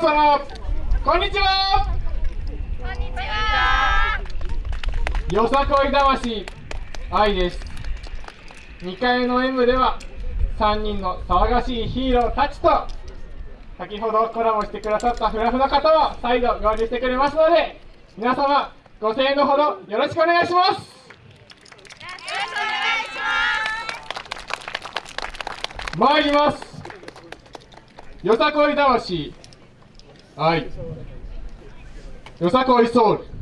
様こんにちはこんにちは。よさこい魂愛です2階の M では3人の騒がしいヒーローたちと先ほどコラボしてくださったフラフの方は再度合流してくれますので皆様ご声援のほどよろしくお願いしますよろしくお願いします。参りますよさこい魂愛よさこいソウル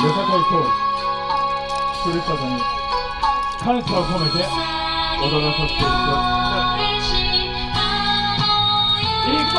よさこいソウルふるさとに感謝を込めて踊らさせていただきます。行くぞ